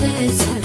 this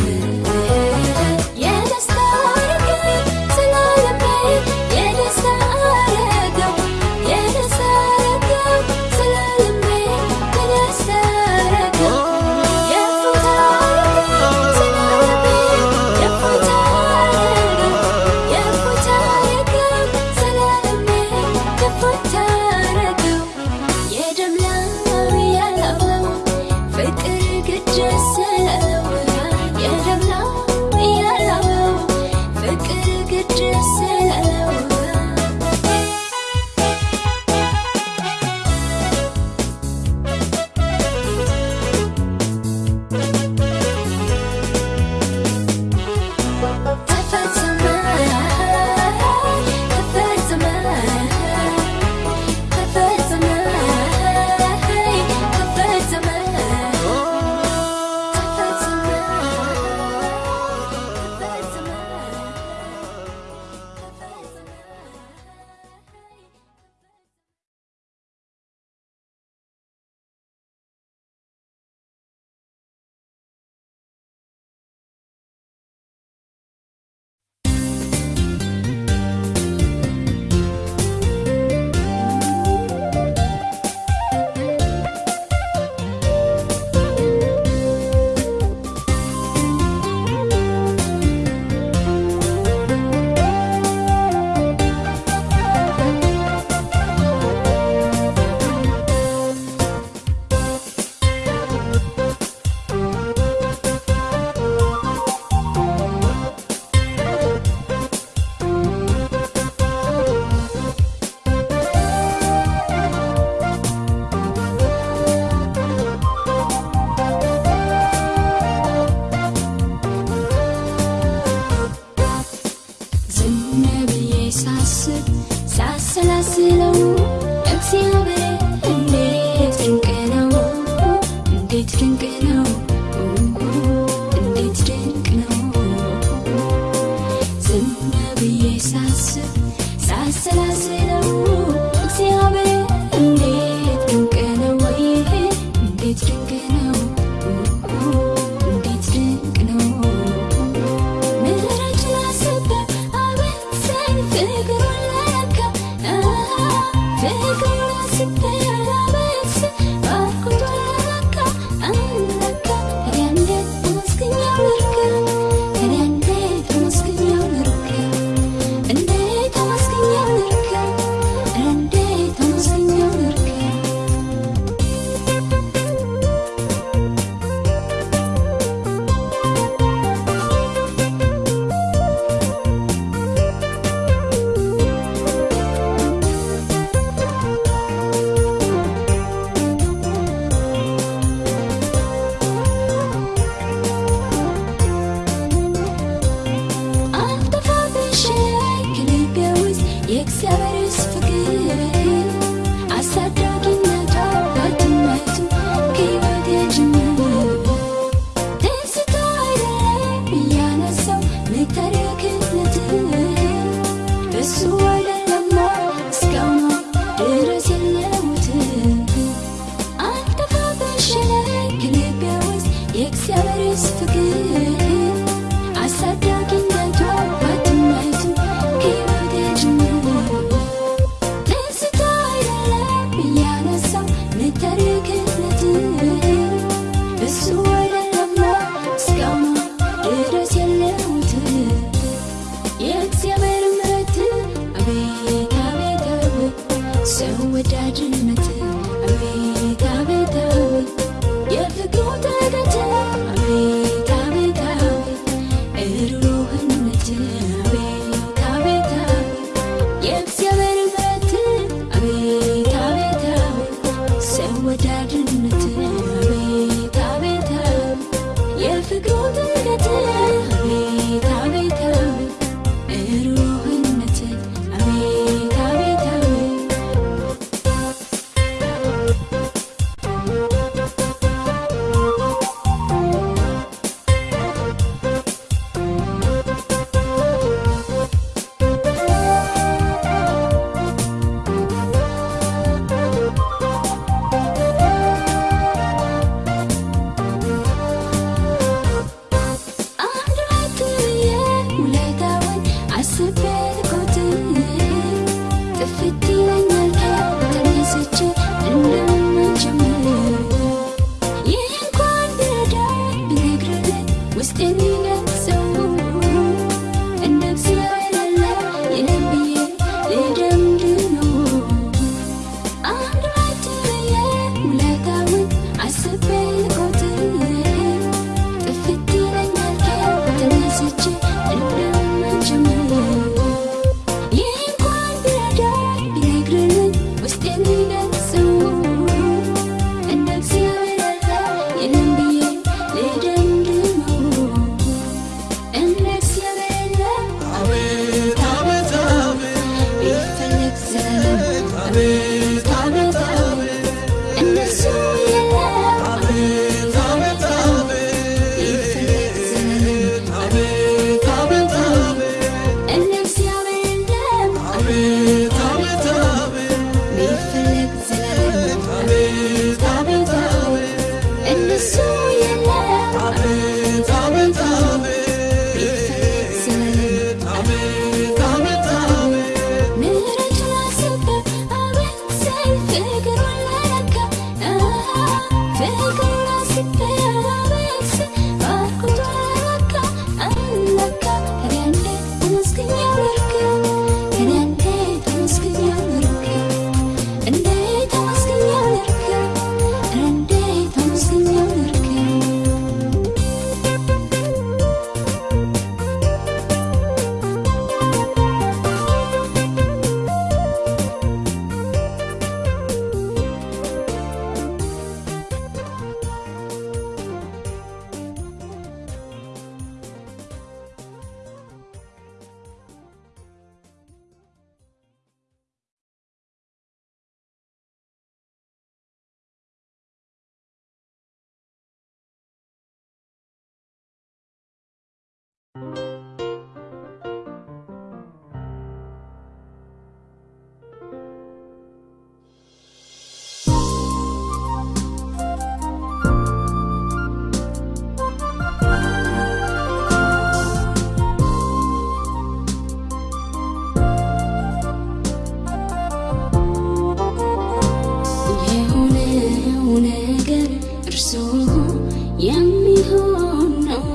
የሚሆን ነው።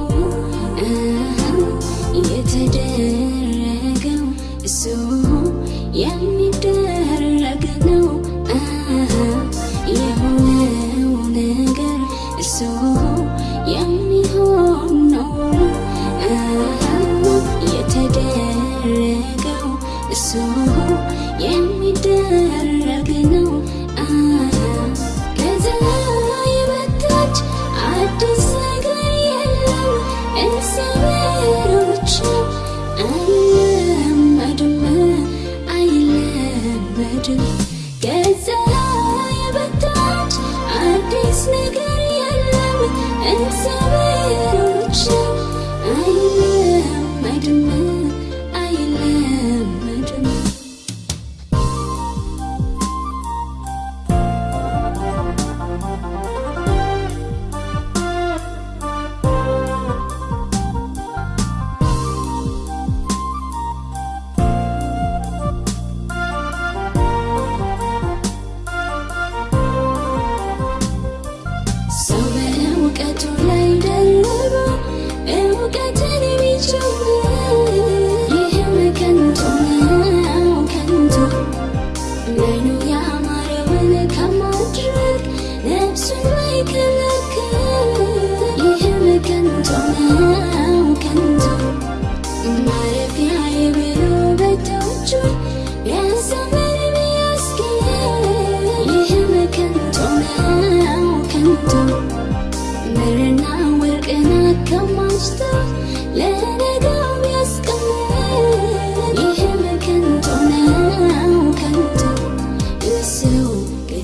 የተደረገው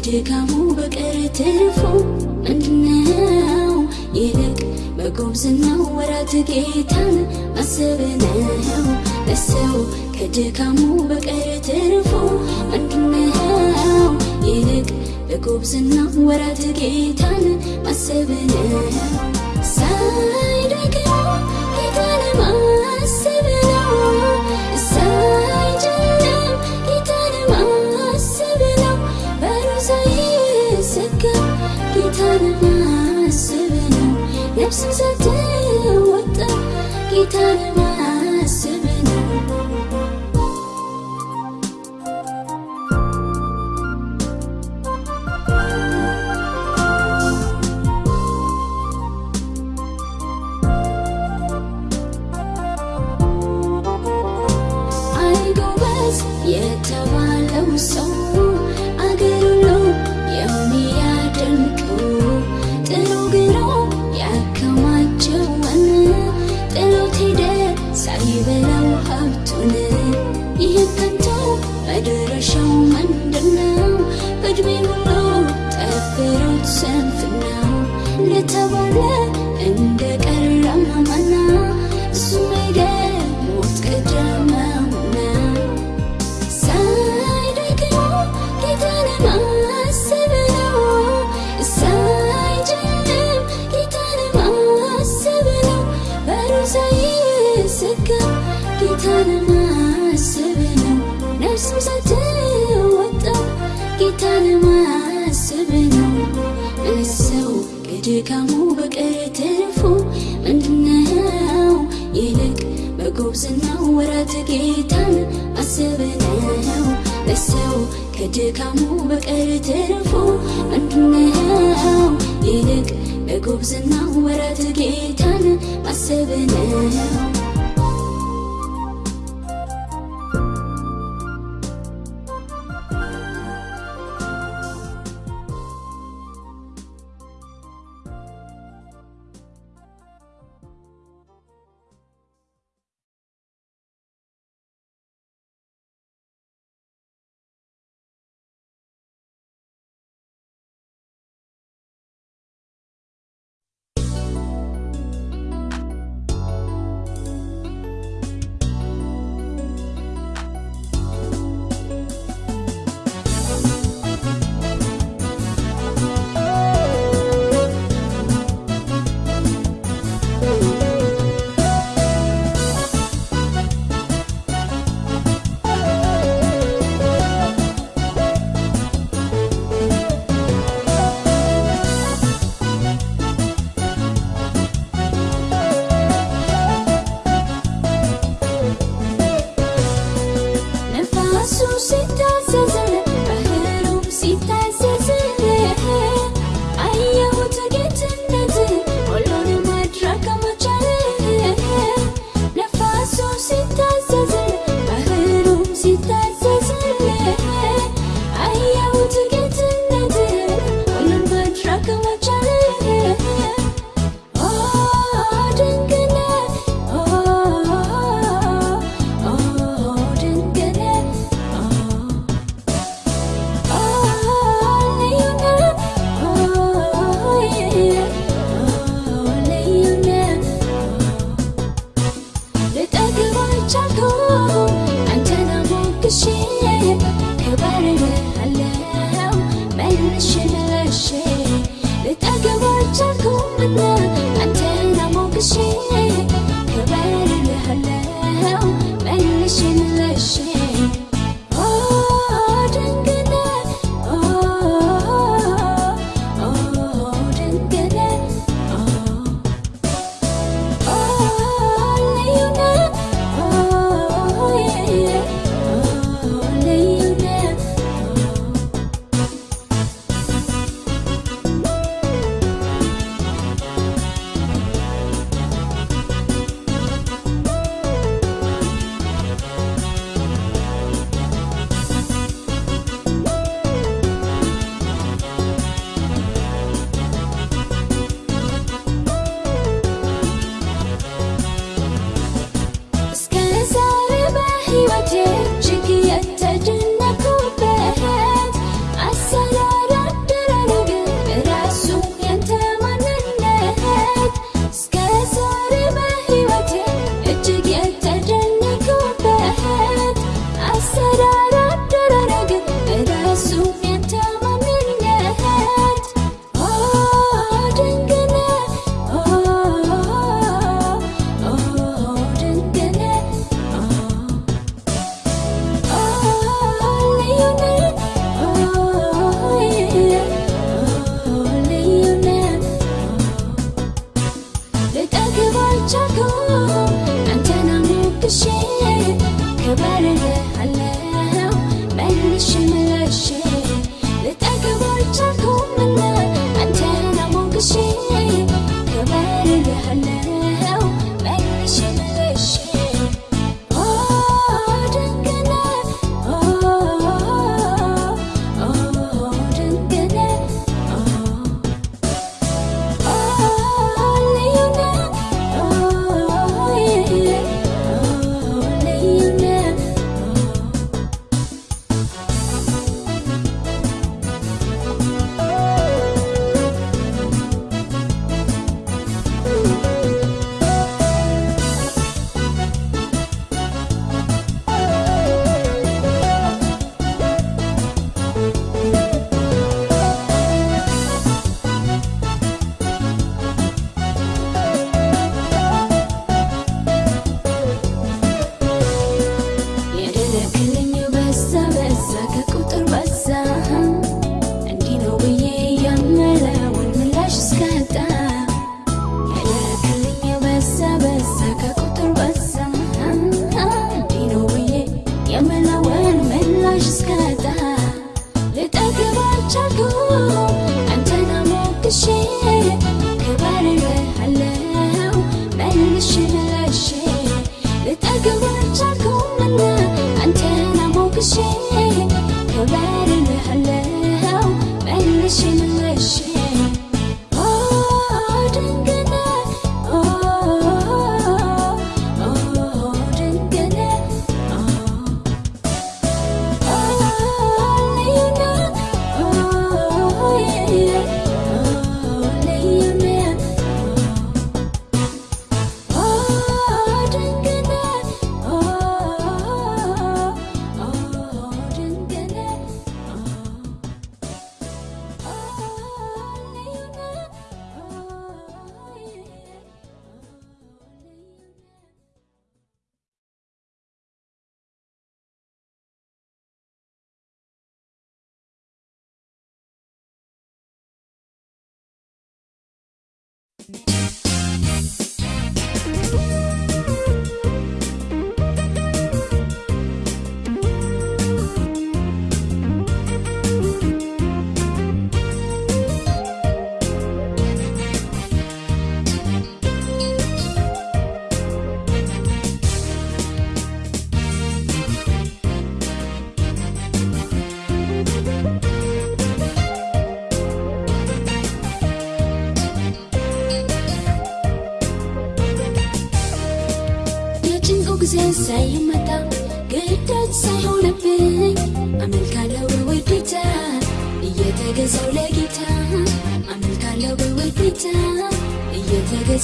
ከድካሙ በቀር ትርፉ ምንድነው? ይልቅ በጉብዝናው ወራት ጌታን ማሰብ ነው ለሰው ከድካሙ በቀር ትርፉ ምንድነው? ይልቅ በጉብዝናው ወራት ጌታን ማሰብ ነው since I did what the guitar. Domingo no te pero siempre now. Neta bonita ነው ለሰው ከድካሙ በቀር ትርፉ ምንድነው? ይልቅ በጉብዝና ወራት ጌታን ማሰብ ነው። 战斗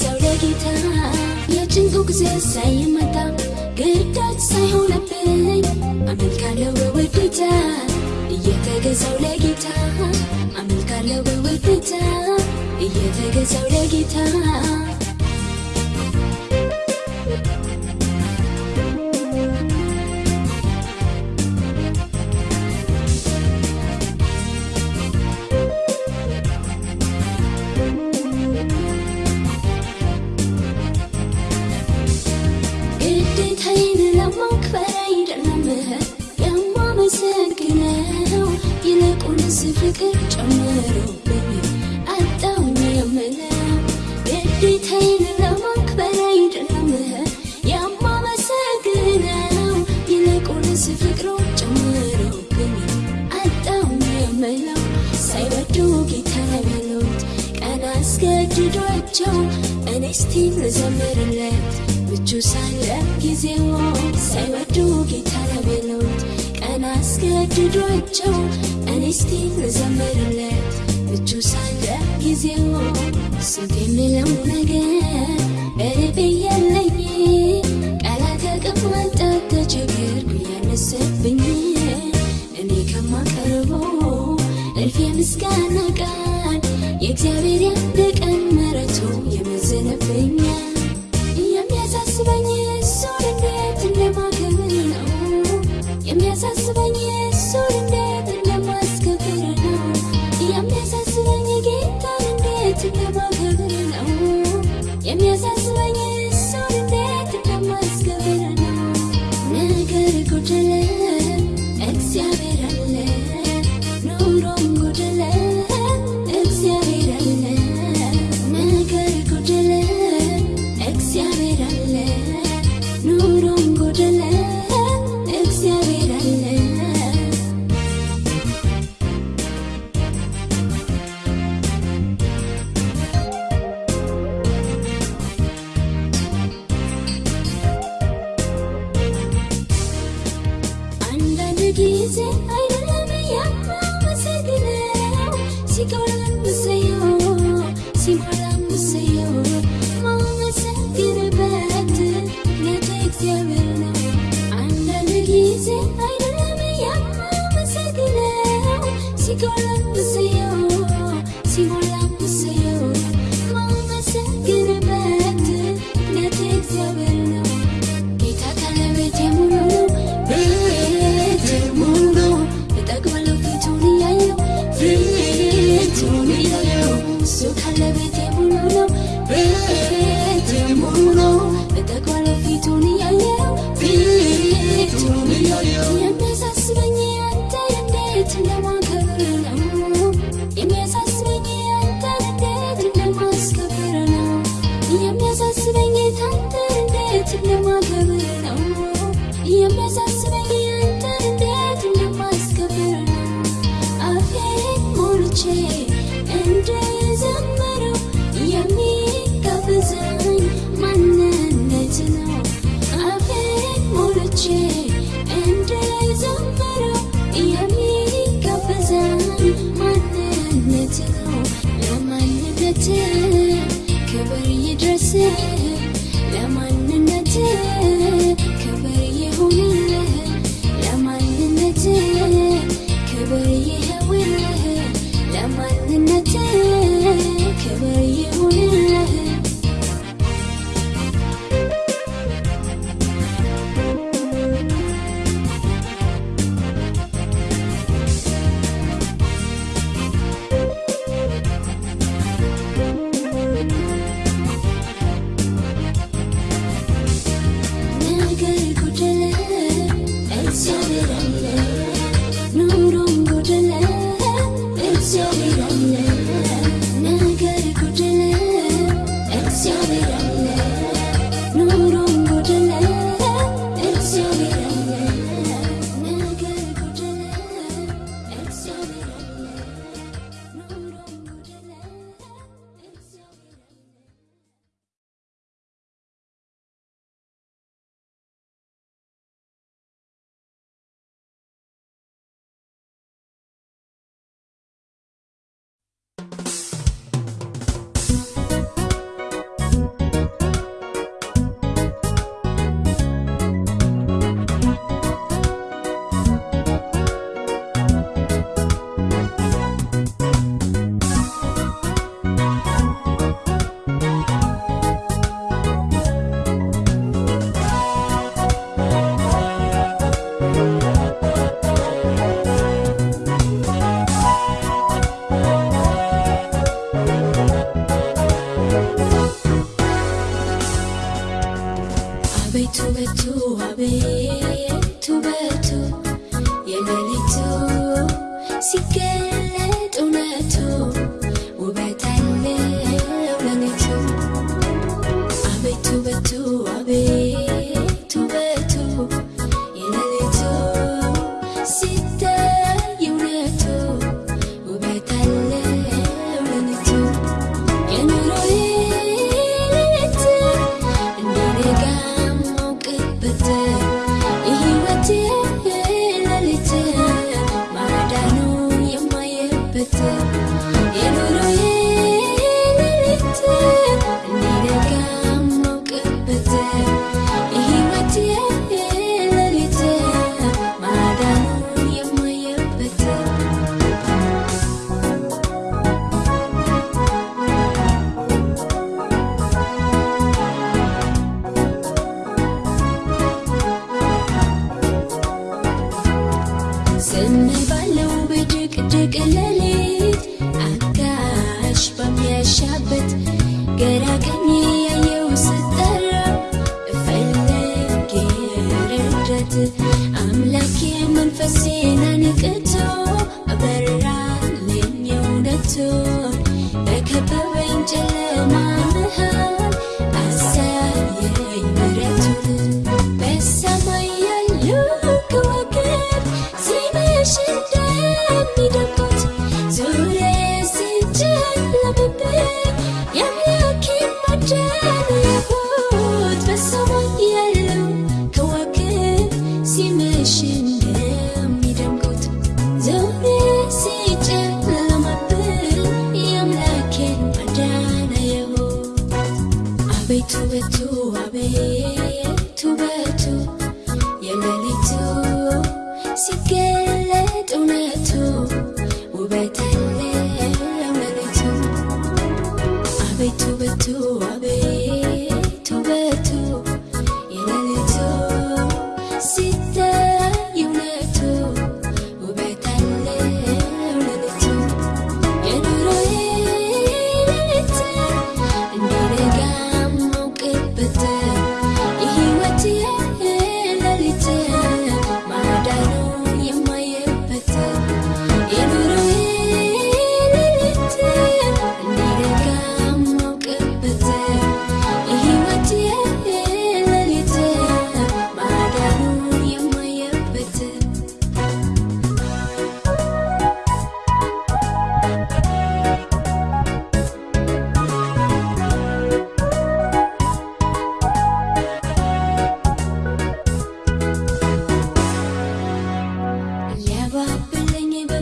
እየተገዛው ለጌታ የጭንቁ ጊዜ ሳይመጣ ግዳጅ ሳይሆንብኝ አመልካለሁ በውዴታ እየተገዛው ለጌታ አመልካለሁ በውዴታ እየተገዛው ለጌታ ፍቅር ጨምሮብኝ አጣሁኝ የምለው ግዴታዬን ለማክበር አይደለም የማመሰግነው ይልቁንስ ፍቅሩ ጨምሮብኝ አጣሁኝ የምለው ምቹ ሳለ ጊዜው ሳይወዱ ጌታ በሉት ቀን አስገድዷቸው እኔ እስቲ ልዘምርለት። ምቹ ሳለ ጊዜው ስንት የሚለው ነገር በልቤ ያለኝ ቃላት ያቅማጣት ተቸገርኩ ያነሰብኝ። እኔ ከማቀርበው እልፍ የምስጋና ቃል የእግዚአብሔር ያንድ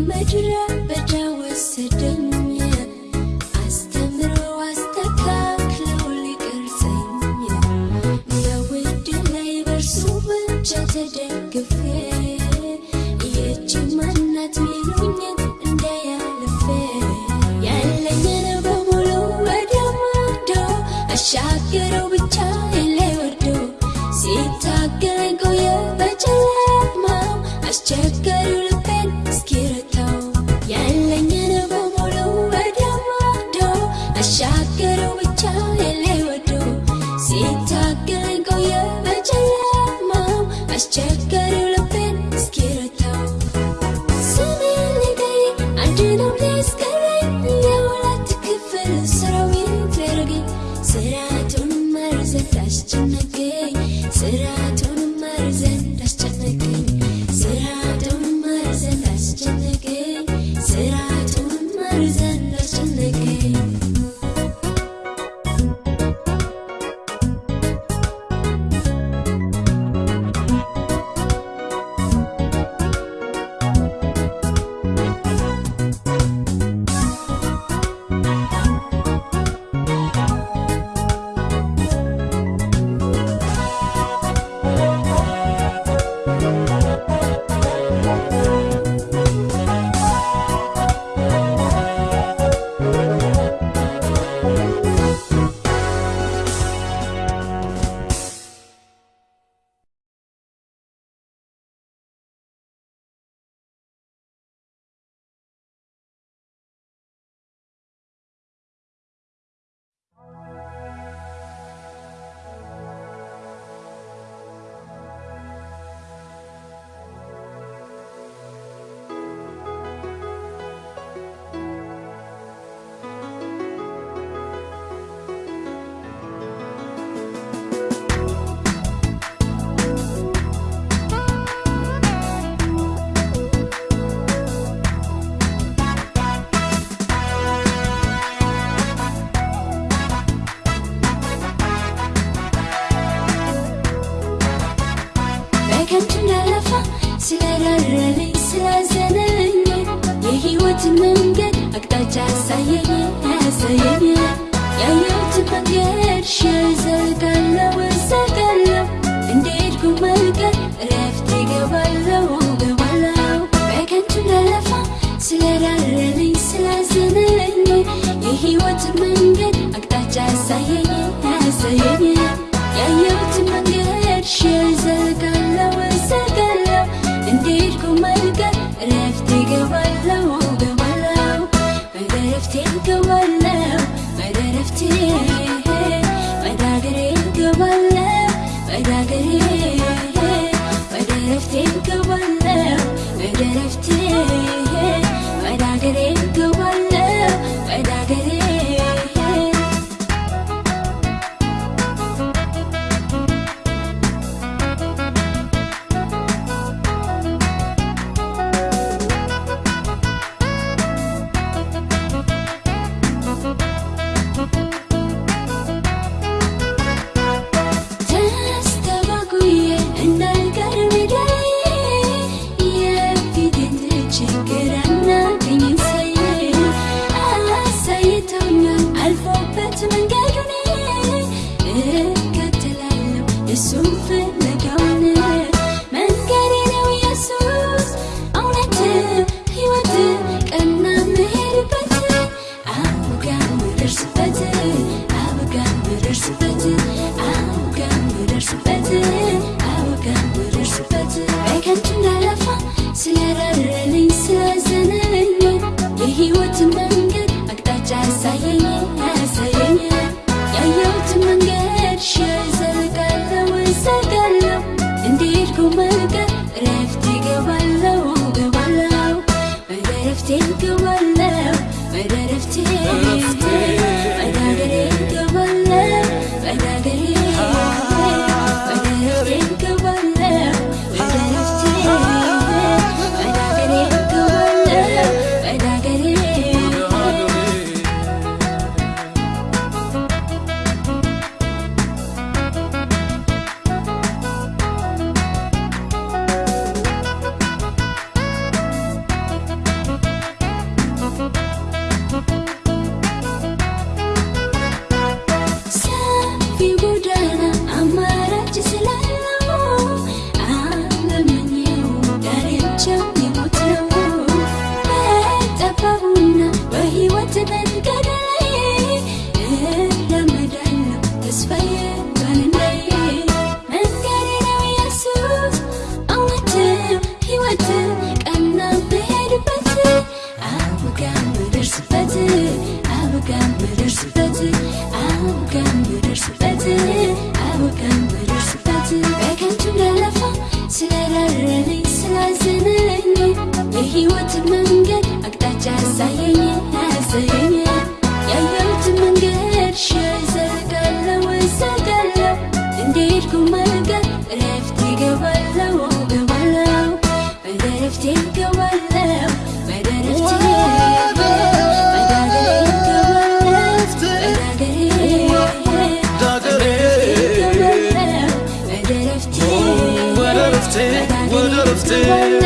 Matura Amen.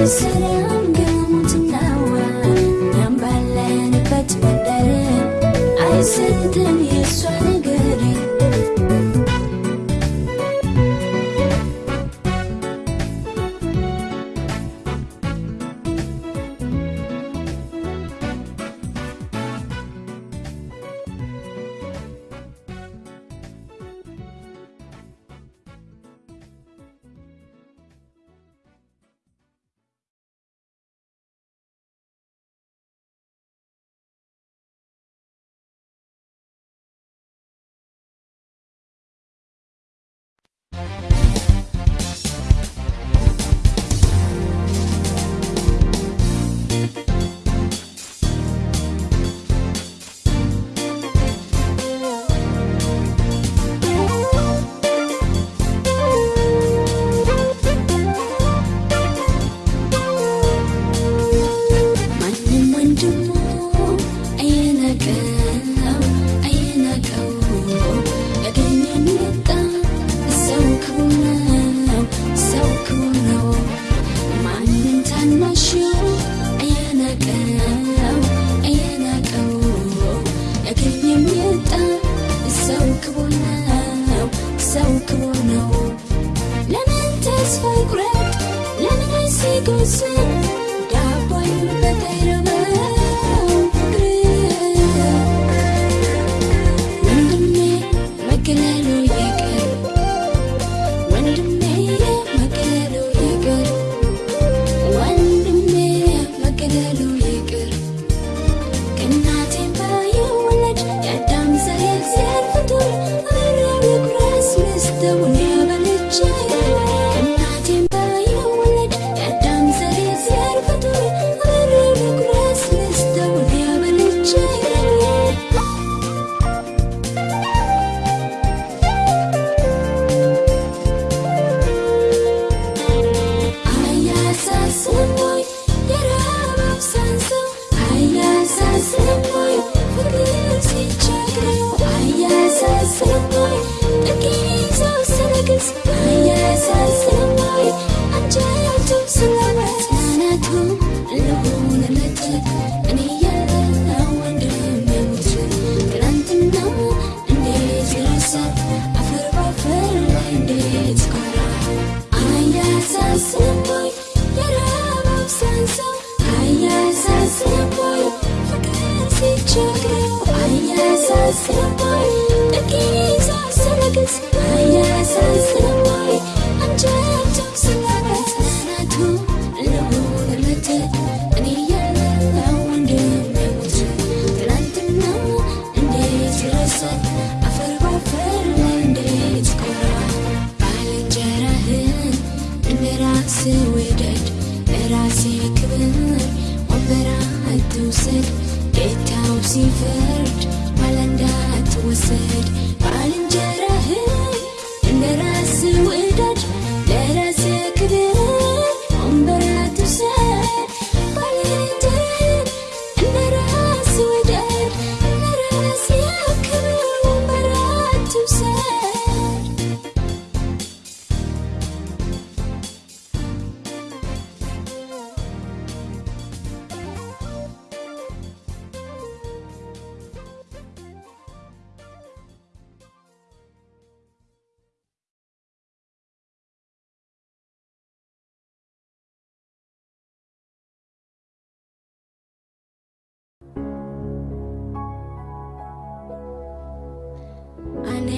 I said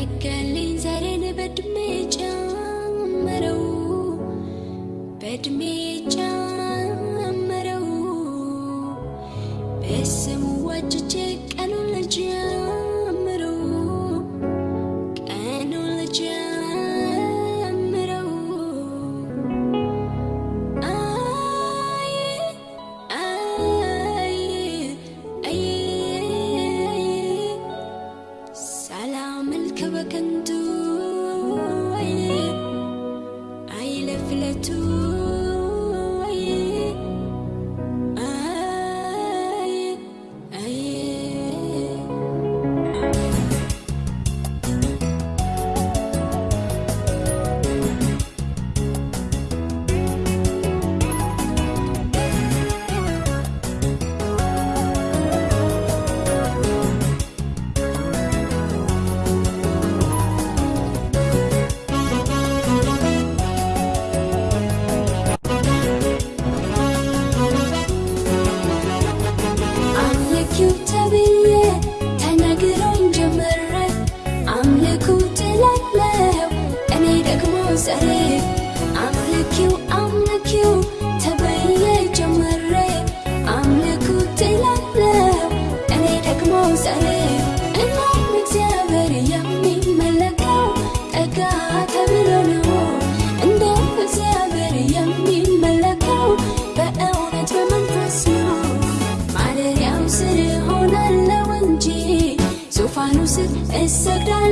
ነጋልኝ ዛሬን በእድሜ ጨመረው በእድሜ ጨመረው Segala